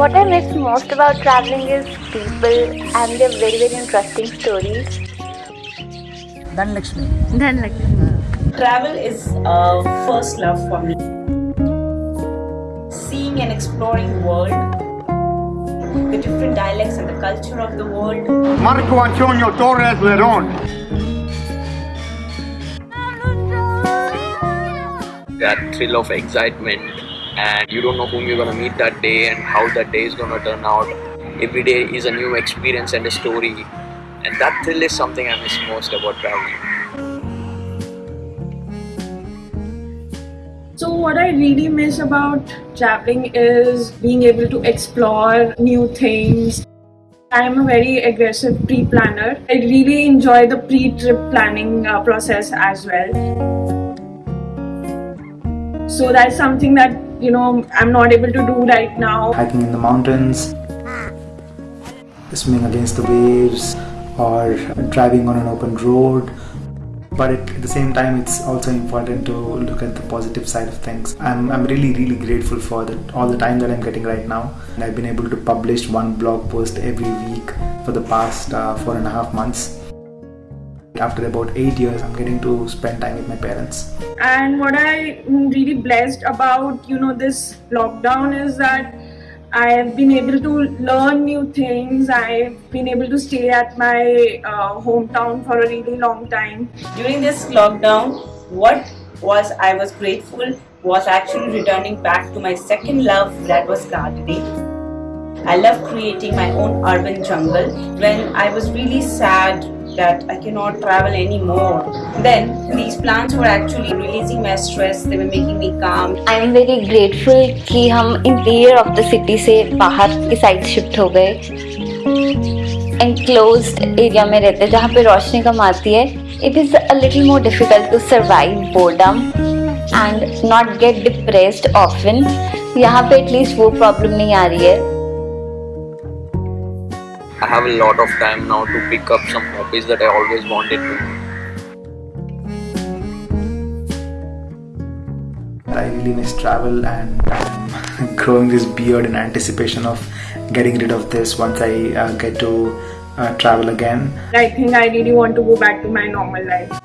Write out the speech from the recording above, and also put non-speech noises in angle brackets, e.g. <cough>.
What I miss most about traveling is people and their very very interesting stories. Dhanlakshmi. Dhanlakshmi. Travel is a first love for me. Seeing and exploring the world, the different dialects and the culture of the world. Marco Antonio Torres Leron. That thrill of excitement and you don't know whom you're gonna meet that day and how that day is gonna turn out. Every day is a new experience and a story and that thrill is something I miss most about traveling. So, what I really miss about traveling is being able to explore new things. I am a very aggressive pre planner. I really enjoy the pre trip planning uh, process as well. So, that's something that you know I'm not able to do right now. Hiking in the mountains, swimming against the waves, or driving on an open road. But at the same time it's also important to look at the positive side of things. I'm, I'm really really grateful for the, all the time that i'm getting right now. And i've been able to publish one blog post every week for the past uh, four and a half months after about eight years i'm getting to spend time with my parents and what i am really blessed about you know this lockdown is that I've been able to learn new things. I've been able to stay at my uh, hometown for a really long time. During this lockdown, what was I was grateful was actually returning back to my second love that was gardening. I love creating my own urban jungle. When I was really sad that I cannot travel anymore. Then, these plants were actually releasing my stress. They were making me calm. I am very grateful कि हम interior of the city से बाहर की side shift हो गए enclosed area में रहते हैं जहाँ पे रोशनी कम आती है it is a little more difficult to survive boredom and not get depressed often यहाँ पे एटलीस्ट वो प्रॉब्लम नहीं आ रही है I have a lot of time now to pick up some hobbies that I always wanted to. I really miss travel and I'm <laughs> growing this beard in anticipation of getting rid of this once I uh, get to uh, travel again. I think I really want to go back to my normal life.